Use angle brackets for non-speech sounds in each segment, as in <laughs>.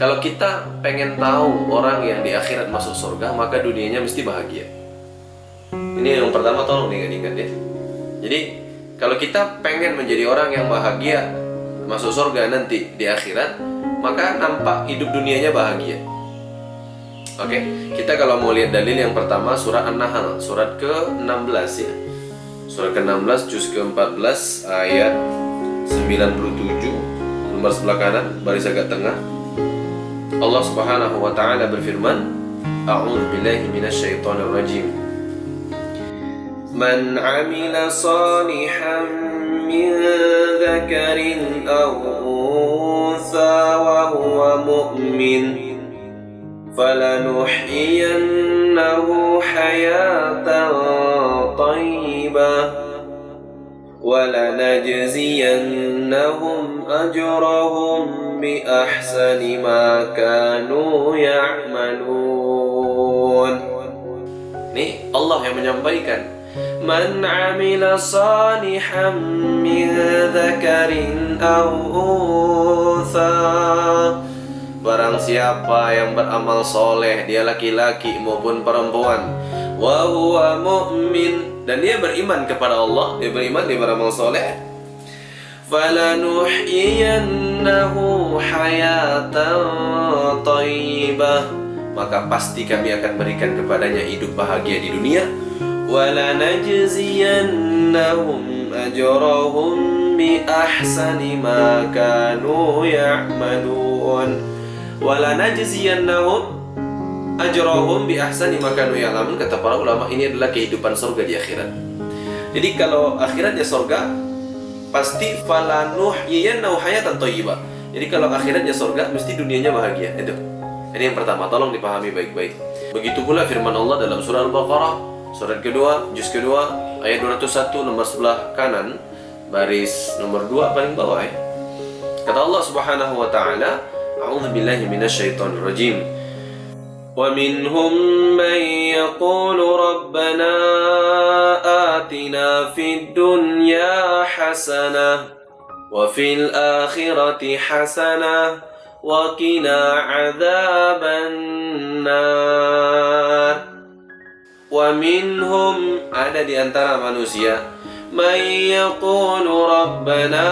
kalau kita pengen tahu orang yang di akhirat masuk surga, maka dunianya mesti bahagia. Ini yang pertama tolong diingat-ingat ya. Jadi kalau kita pengen menjadi orang yang bahagia masuk surga nanti di akhirat, maka nampak hidup dunianya bahagia. Oke, kita kalau mau lihat dalil yang pertama surat An-Nahl, surat ke-16 ya. Surat ke-16 juz ke-14 ayat 97 nomor sebelah kanan baris agak tengah. Allah Subhanahu wa taala berfirman, A'udzu billahi minasyaitonir rajim. Man 'amila salihan min dzakarin aw untha wa huwa mu'min فلنحيينه حياة طيبة ولنجزينهم أجرهم بأحسن ما كانوا يعملون Ini Allah yang menyampaikan Man amila salihan min dhakarin aw untha Barang siapa yang beramal soleh Dia laki-laki maupun perempuan wa huwa mu'min Dan dia beriman kepada Allah Dia beriman, dia beramal soleh Falanuhyiyannahu hayatan tayyibah Maka pasti kami akan berikan kepadanya hidup bahagia di dunia. Ahsani ma kanu ya'malun. Wala najziyannahum ajrahum bi ahsani ma kanu ya'lamun kata para ulama ini adalah kehidupan surga di akhirat. Jadi kalau akhiratnya surga pasti falanuh yiyannahu iya, hayatan thayyibah. Jadi kalau akhiratnya surga mesti dunianya bahagia. Itu. Ini yang pertama, tolong dipahami baik-baik. Begitu pula firman Allah dalam surah Al-Baqarah, surat kedua, juz kedua, ayat 201 nomor sebelah kanan, baris nomor 2 paling bawah ya. Kata Allah Subhanahu wa taala, A'udzu billahi minasyaitonir rajim. Wa minhum man yaqulu rabbana آتنا في الدنيا حسنة وفي الآخرة حسنة وقنا عذاب النار ومنهم ada di antara manusia من يقول ربنا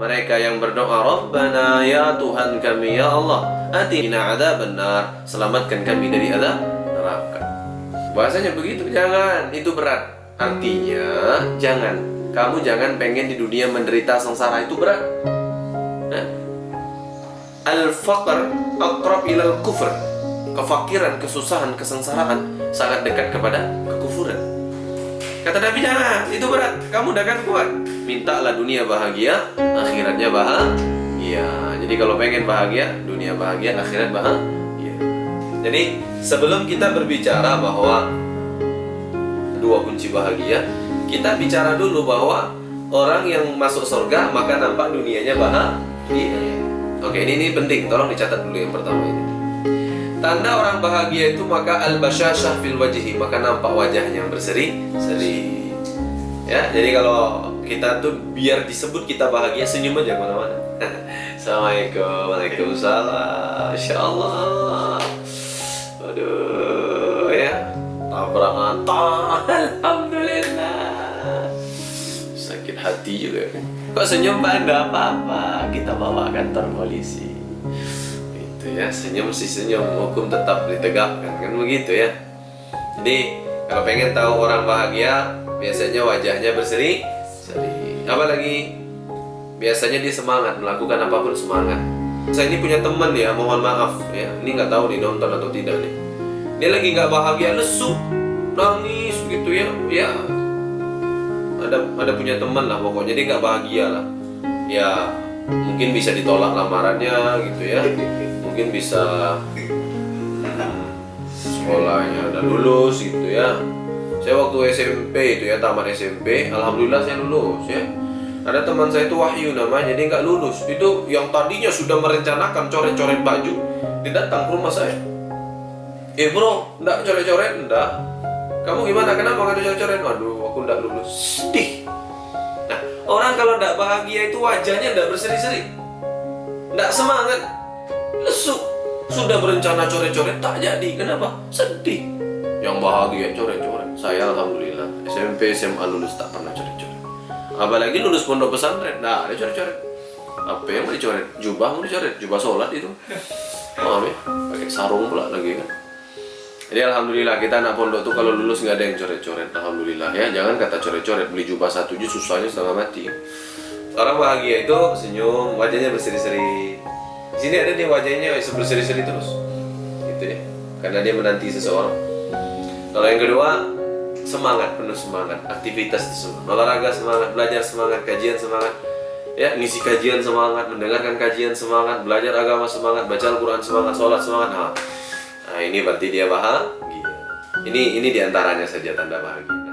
mereka yang berdoa Rabbana ya Tuhan kami ya Allah atina ada benar selamatkan kami dari azab neraka bahasanya begitu jangan itu berat artinya jangan kamu jangan pengen di dunia menderita sengsara itu berat nah. al-faqr aqrab ilal kufr kefakiran, kesusahan, kesengsaraan sangat dekat kepada kekufuran kata Nabi jangan, itu berat kamu udah kan kuat mintalah dunia bahagia, akhiratnya bahagia. Jadi kalau pengen bahagia, dunia bahagia, akhirat bahagia. Jadi sebelum kita berbicara bahwa dua kunci bahagia, kita bicara dulu bahwa orang yang masuk surga maka nampak dunianya bahagia. Oke, ini ini penting, tolong dicatat dulu yang pertama ini. Tanda orang bahagia itu maka al-basyashah fil wajhi, maka nampak wajahnya berseri-seri. Ya, jadi kalau kita tuh biar disebut kita bahagia senyum aja ke mana-mana <laughs> Assalamualaikum Waalaikumsalam Insya Allah Aduh Tabrakan Alhamdulillah. Sakit hati juga. Kok senyum ada apa-apa. Kita bawa kantor polisi. Itu ya Senyum sih senyum. Hukum tetap ditegakkan Kan begitu ya? Jadi kalau pengen tahu orang bahagia Biasanya wajahnya berseri Seri. Apalagi biasanya dia semangat melakukan apa pun semangat. Saya ini punya teman ya, mohon maaf ya. Ini nggak tahu nih nonton atau tidak nih. Dia lagi nggak bahagia, lesu, nangis gitu ya. Ya ada ada punya teman lah pokoknya dia nggak bahagia lah. Ya mungkin bisa ditolak lamarannya gitu ya. Mungkin bisa hmm, sekolahnya udah lulus gitu ya saya waktu SMP itu ya tamat SMP alhamdulillah saya lulus ya ada teman saya itu Wahyu namanya dia nggak lulus itu yang tadinya sudah merencanakan coret-coret baju dia datang ke rumah saya eh bro nggak coret-coret enggak kamu gimana kenapa nggak coret-coret waduh aku nggak lulus sedih nah orang kalau nggak bahagia itu wajahnya nggak berseri-seri nggak semangat Lesu. Sudah berencana coret-coret tak jadi. Kenapa? Sedih. Yang bahagia coret-coret. Saya alhamdulillah SMP SMA lulus tak pernah coret-coret. Apalagi lulus pondok pesantren, nah ada coret-coret. Apa yang mau dicoret? Jubah mau dicoret, jubah sholat itu. Oh ya, pakai sarung pula lagi kan. Jadi alhamdulillah kita anak pondok tuh kalau lulus nggak ada yang coret-coret. Alhamdulillah ya, jangan kata coret-coret beli jubah satu aja susahnya setengah mati. Orang bahagia itu senyum, wajahnya berseri-seri. Di sini ada dia wajahnya berseri-seri terus, gitu ya. Karena dia menanti seseorang. Kalau yang kedua semangat penuh semangat, aktivitas semua, olahraga semangat, belajar semangat, kajian semangat, ya ngisi kajian semangat, mendengarkan kajian semangat, belajar agama semangat, baca Al-Quran semangat, sholat semangat. Nah, nah ini berarti dia bahagia. Ini ini di antaranya saja tanda bahagia.